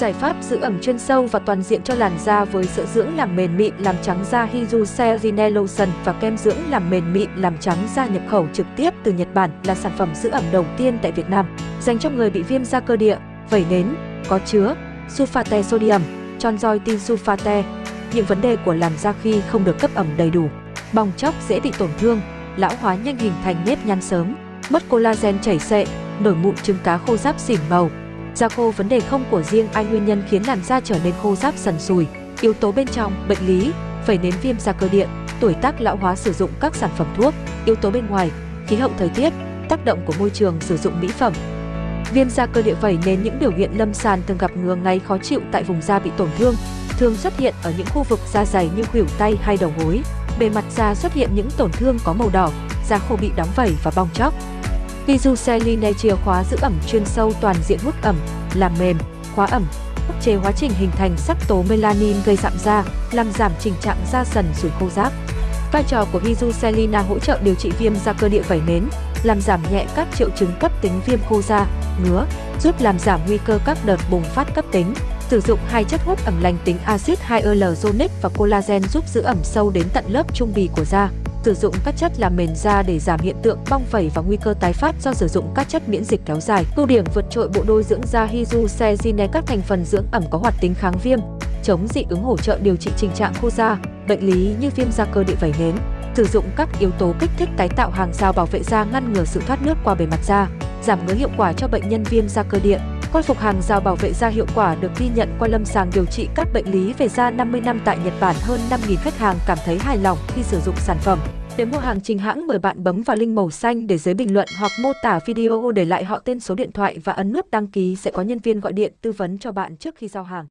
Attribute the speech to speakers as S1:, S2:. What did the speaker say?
S1: Giải pháp giữ ẩm chuyên sâu và toàn diện cho làn da với sữa dưỡng làm mềm mịn làm trắng da Hydrocerine Lotion và kem dưỡng làm mềm mịn làm trắng da nhập khẩu trực tiếp từ Nhật Bản là sản phẩm giữ ẩm đầu tiên tại Việt Nam, dành cho người bị viêm da cơ địa, vẩy nến, có chứa sulfate sodium, chonzoitin sulfate, những vấn đề của làn da khi không được cấp ẩm đầy đủ, bong chóc dễ bị tổn thương, lão hóa nhanh hình thành nếp nhăn sớm, mất collagen chảy xệ, nổi mụn trứng cá khô ráp xỉn màu, Da khô vấn đề không của riêng ai nguyên nhân khiến làn da trở nên khô ráp sần sùi. Yếu tố bên trong, bệnh lý, phẩy nến viêm da cơ địa, tuổi tác lão hóa sử dụng các sản phẩm thuốc, yếu tố bên ngoài, khí hậu thời tiết, tác động của môi trường sử dụng mỹ phẩm. Viêm da cơ địa vẩy nến những biểu hiện lâm sàng thường gặp ngứa ngáy khó chịu tại vùng da bị tổn thương, thường xuất hiện ở những khu vực da dày như khuỷu tay hay đầu gối. Bề mặt da xuất hiện những tổn thương có màu đỏ, da khô bị đóng vẩy và bong chóc. Visuceline chìa khóa giữ ẩm chuyên sâu toàn diện hút ẩm, làm mềm, khóa ẩm, ức chế hóa trình hình thành sắc tố melanin gây rạm da, làm giảm tình trạng da sần sùi khô ráp. Vai trò của Visucelina hỗ trợ điều trị viêm da cơ địa vẩy nến, làm giảm nhẹ các triệu chứng cấp tính viêm khô da, ngứa, giúp làm giảm nguy cơ các đợt bùng phát cấp tính. Sử dụng hai chất hút ẩm lành tính axit hyaluronic và collagen giúp giữ ẩm sâu đến tận lớp trung bì của da sử dụng các chất làm mềm da để giảm hiện tượng bong vẩy và nguy cơ tái phát do sử dụng các chất miễn dịch kéo dài. Ưu điểm vượt trội bộ đôi dưỡng da Hydrocerine các thành phần dưỡng ẩm có hoạt tính kháng viêm, chống dị ứng hỗ trợ điều trị tình trạng khô da, bệnh lý như viêm da cơ địa vẩy nến. Sử dụng các yếu tố kích thích tái tạo hàng rào bảo vệ da ngăn ngừa sự thoát nước qua bề mặt da, giảm ngứa hiệu quả cho bệnh nhân viêm da cơ địa. Khôi phục hàng rào bảo vệ da hiệu quả được ghi nhận qua lâm sàng điều trị các bệnh lý về da 50 năm tại Nhật Bản hơn 5.000 khách hàng cảm thấy hài lòng khi sử dụng sản phẩm. Để mua hàng chính hãng, mời bạn bấm vào link màu xanh để dưới bình luận hoặc mô tả video để lại họ tên số điện thoại và ấn nút đăng ký sẽ có nhân viên gọi điện tư vấn cho bạn trước khi giao hàng.